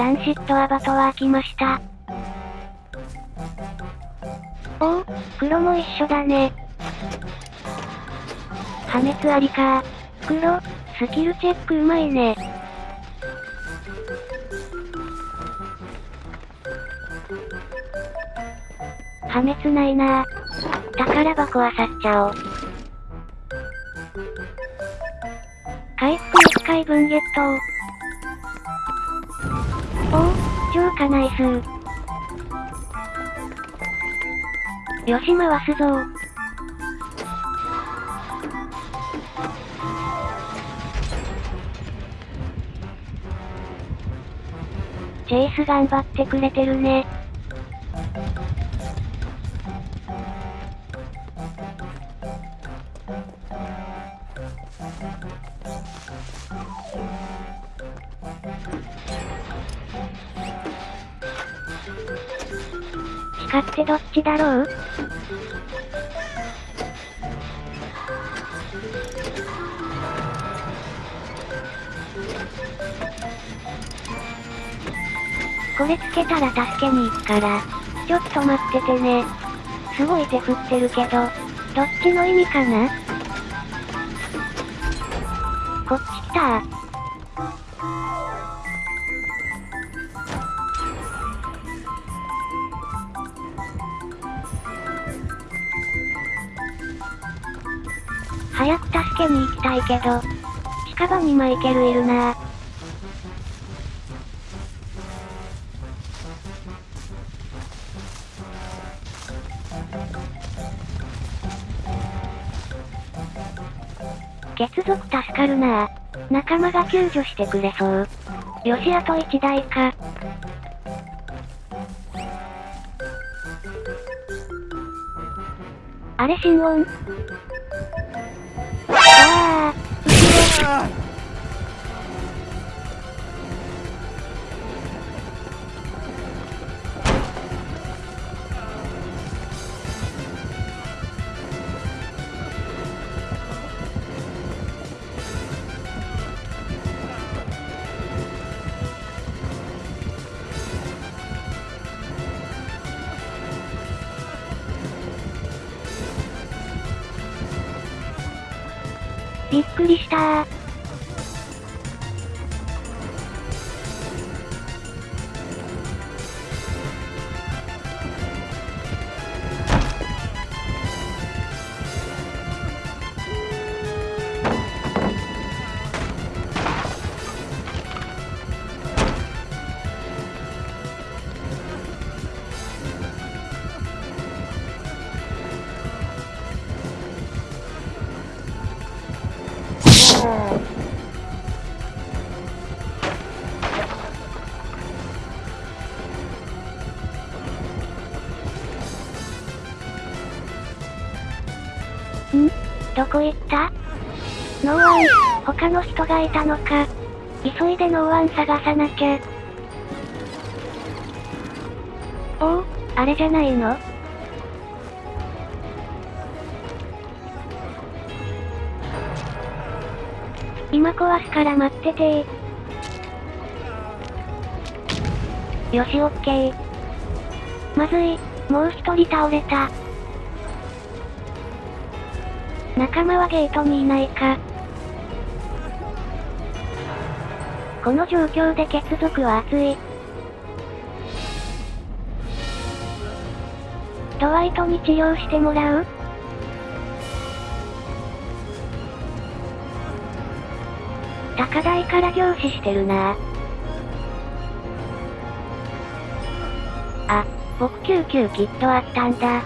ランシットアバトは開きました。おお、黒も一緒だね。破滅ありか黒、スキルチェックうまいね。破滅ないな宝箱は去っちゃおう。回復1回分ゲットおお、超かナイスよし回すぞチェイス頑張ってくれてるね。鹿ってどっちだろう？これつけたら助けに行くから、ちょっと待っててね。すごい手振ってるけど、どっちの意味かな？こっち来た。早く助けに行きたいけど、近場にマイケルいるなぁ血族助かるなぁ仲間が救助してくれそう。よしあと1台か。あれ心音あ、びっくりしたー。どこ行った？ノーワン、他の人がいたのか。急いでノーワン探さなきゃ。おお、あれじゃないの？今壊すから待っててよしオッケー。まずい、もう一人倒れた。仲間はゲートにいないか。この状況で血族は熱い。ドワイトに治療してもらう？高台から凝視してるなあ、僕救急キットあったんだ。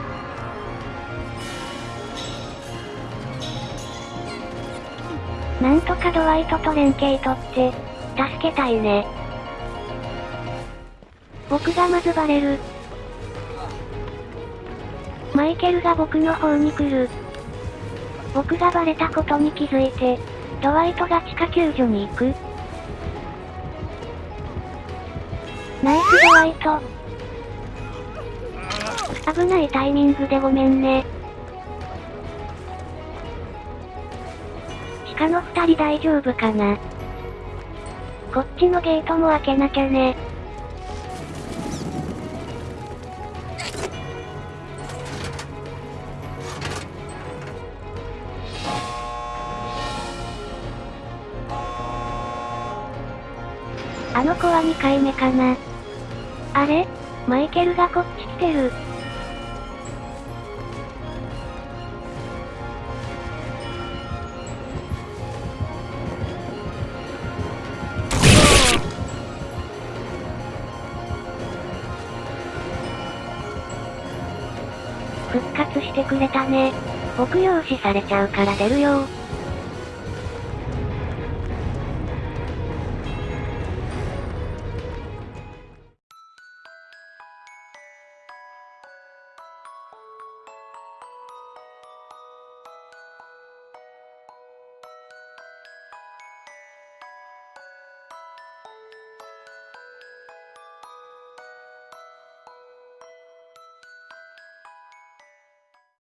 なんとかドワイトと連携取って、助けたいね。僕がまずバレる。マイケルが僕の方に来る。僕がバレたことに気づいて、ドワイトが地下救助に行く。ナイスドワイト。危ないタイミングでごめんね。他の二人大丈夫かな？こっちのゲートも開けなきゃね。あの子は2回目かな。あれ？マイケルがこっち来てる。復活してくれたね。北用視されちゃうから出るよ